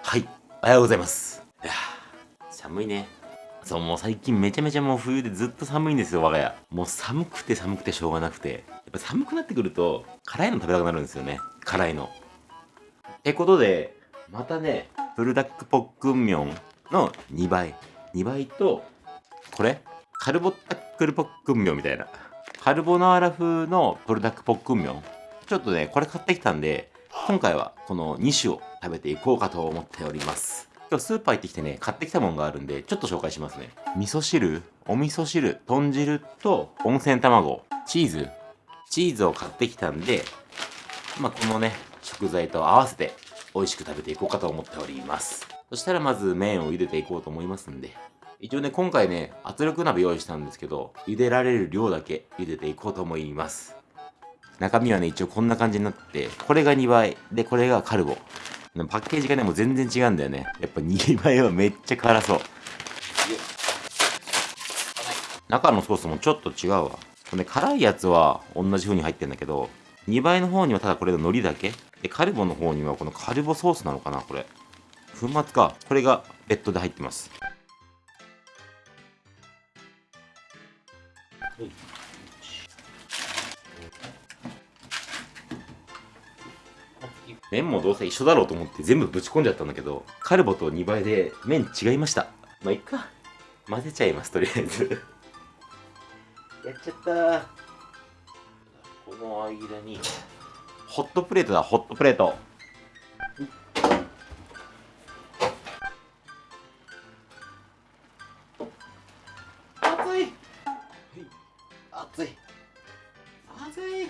はい。おはようございます。いや寒いね。そうもう最近めちゃめちゃもう冬でずっと寒いんですよ我が家。もう寒くて寒くてしょうがなくて。やっぱ寒くなってくると辛いの食べたくなるんですよね。辛いの。ってことでまたねブルダックポックンミョンの2倍。2倍とこれ？カルボタックルポックンミョンみたいな。カルボナーラ風のブルダックポックンミョン。ちょっとねこれ買ってきたんで今回はこの2種を食べていこうかと思っております。今日スーパー行ってきてね買ってきたものがあるんでちょっと紹介しますね。味噌汁お味噌汁豚汁と温泉卵チーズ。チーズを買ってきたんでまあこのね食材と合わせて美味しく食べていこうかと思っております。そしたらまず麺を茹でていこうと思いますんで。一応ね今回ね圧力鍋用意したんですけど茹でられる量だけ茹でていこうと思います。中身はね、一応こんな感じになって、これが2倍、で、これがカルボ。パッケージがね、もう全然違うんだよね。やっぱ2倍はめっちゃ辛そう。中のソースもちょっと違うわ。これ、辛いやつは同じ風に入ってんだけど、2倍の方にはただこれの海苔だけ。で、カルボの方にはこのカルボソースなのかな、これ。粉末か。これが別途で入ってます。麺もどうせ一緒だろうと思って全部ぶち込んじゃったんだけど、カルボと2倍で麺違いました。まあ、いっか。混ぜちゃいます、とりあえずやっちゃったこの間に、ホットプレートだ、ホットプレート。熱い熱い熱い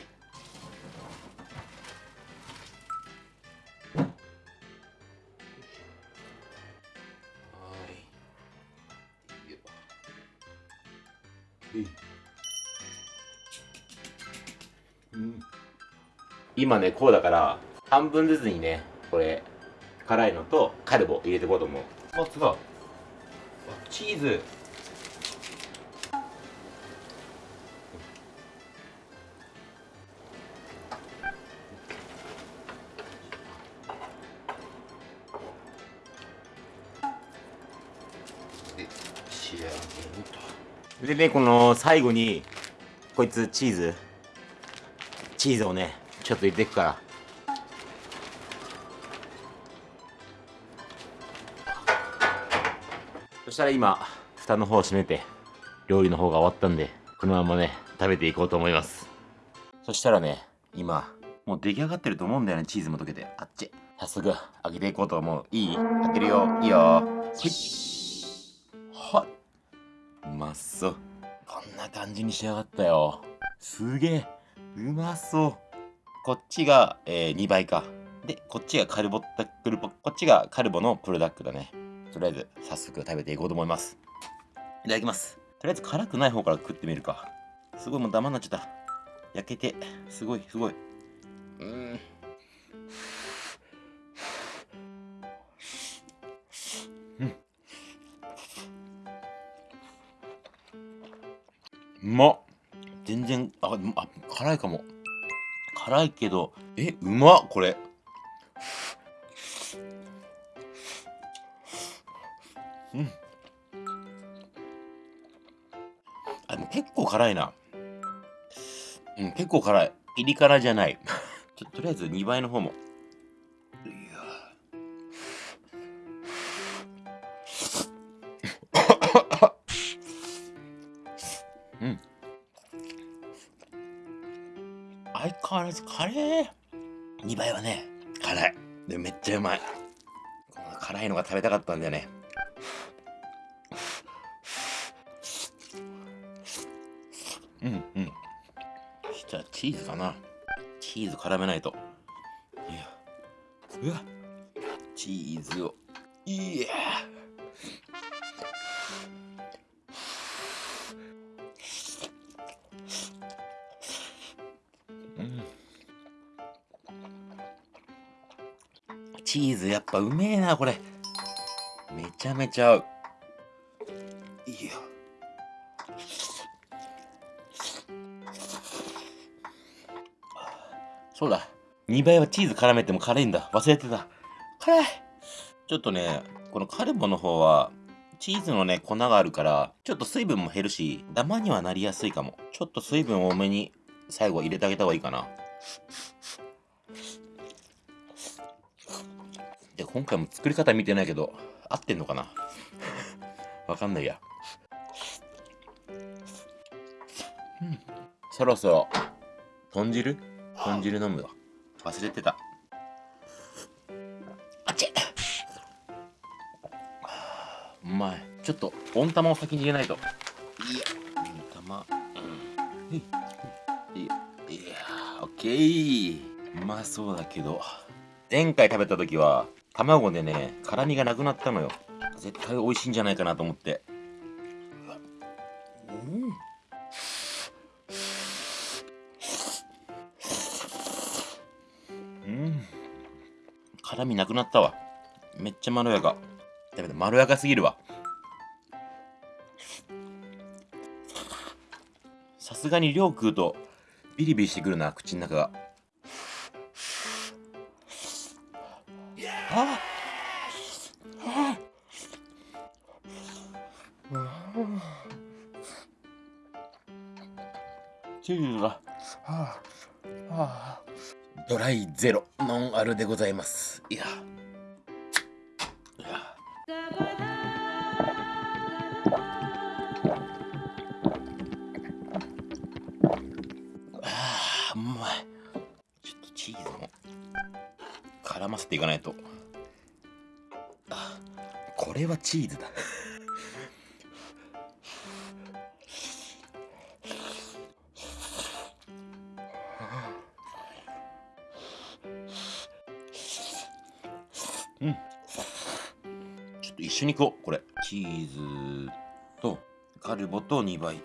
今ねこうだから半分ずつにねこれ辛いのとカルボ入れていこうと思う。あ違う。チーズ。仕上げると。でねこの最後にこいつチーズ。チーズをねちょっと入れていくから。そしたら今蓋の方を閉めて料理の方が終わったんでこのままね食べていこうと思います。そしたらね今もう出来上がってると思うんだよねチーズも溶けて。あっち。早速開けていこうと思う。いい？開けるよ。いいよ。はいはいうまそう。こんな感じに仕上がったよ。すげえ。うまそう。こっちが、えー、2倍か。でこっちがカルボタクルポこっちがカルボのプロダックだね。とりあえず早速食べていこうと思います。いただきます。とりあえず辛くない方から食ってみるか。すごいもうダマになっちゃった。焼けてすごいすごい。うん。うまっ全然ああ辛いかも。辛いけど。えうまっこれ。うん。あでも結構辛いな。うん結構辛い。ピリ辛じゃない。ちょとりあえず2倍の方も。相変わらずカレー。2倍はね辛い。でめっちゃうまい。この辛いのが食べたかったんだよね。うんうん。そしたらチーズかな。チーズ絡めないと。いや。うわ。チーズを。いやチーズ。やっぱうめえなこれ。めちゃめちゃ合う。いや。そうだ。2倍はチーズ絡めても辛いんだ。忘れてた。辛い。ちょっとね、このカルボの方は、チーズのね、粉があるから、ちょっと水分も減るし、ダマにはなりやすいかも。ちょっと水分多めに最後入れてあげた方がいいかな。で、今回も作り方見てないけど、合ってんのかな？わかんないや。うん。そろそろ、豚汁？豚汁飲むわ。忘れてた。あっちうまい。ちょっと、温玉を先に入れないと。いや、温玉。うん。いや、いや、オッケー。うまそうだけど。前回食べた時は、卵でね、辛みがなくなったのよ。絶対美味しいんじゃないかなと思って。うん。うん。辛みなくなったわ。めっちゃまろやか。だめだ、まろやかすぎるわ。さすがに量食うとビリビリしてくるな、口の中が。ああチーズが、はあはあ、ドライゼロノンアルでございます。いや。あうまい。ちょっとチーズも絡ませていかないと。これはチーズだ。うん。ちょっと一緒にいこうこれ。チーズとカルボと2倍。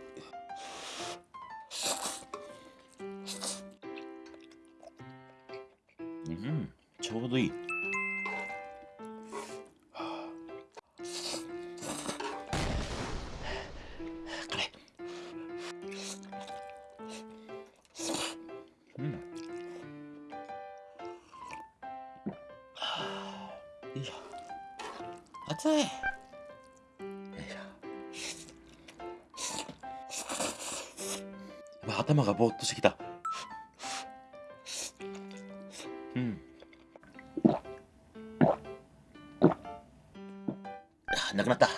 うん。ちょうどいい。よいしょ熱い。よいしょ頭がぼーっとしてきた。うん。あなくなった。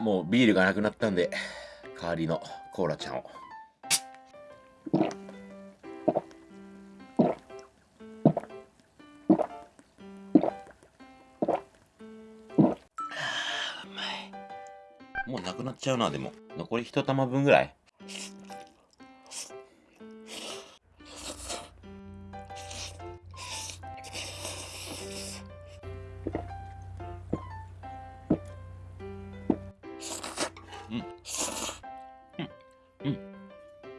もうビールがなくなったんで、代わりのコーラちゃんを。もうなくなっちゃうな、でも。残り一玉分ぐらい。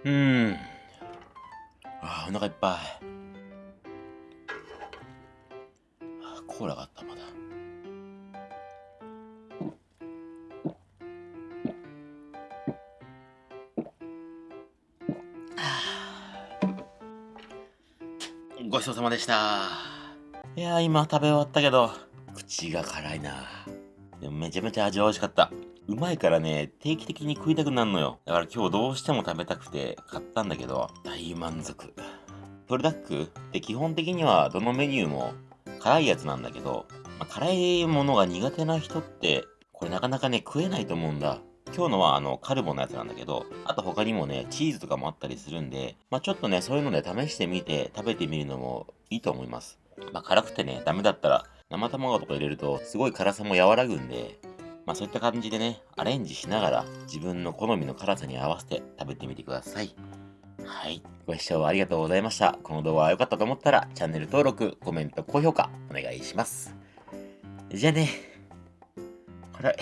うん。ああ、お腹いっぱい。コーラがあった、まだ。ごちそうさまでした。いや今食べ終わったけど、口が辛いな。でもめちゃめちゃ味は美味しかった。うまいからね、定期的に食いたくなるのよ。だから今日どうしても食べたくて買ったんだけど、大満足。プルダックって基本的にはどのメニューも辛いやつなんだけど、まあ、辛いものが苦手な人って、これなかなかね、食えないと思うんだ。今日のはあのカルボのやつなんだけど、あと他にもね、チーズとかもあったりするんで、まあちょっとね、そういうので試してみて食べてみるのもいいと思います。まあ辛くてね、ダメだったら生卵とか入れるとすごい辛さも和らぐんで、まあそういった感じでね、アレンジしながら自分の好みの辛さに合わせて食べてみてください。はい。ご視聴ありがとうございました。この動画が良かったと思ったら、チャンネル登録、コメント、高評価、お願いします。じゃあね。辛い。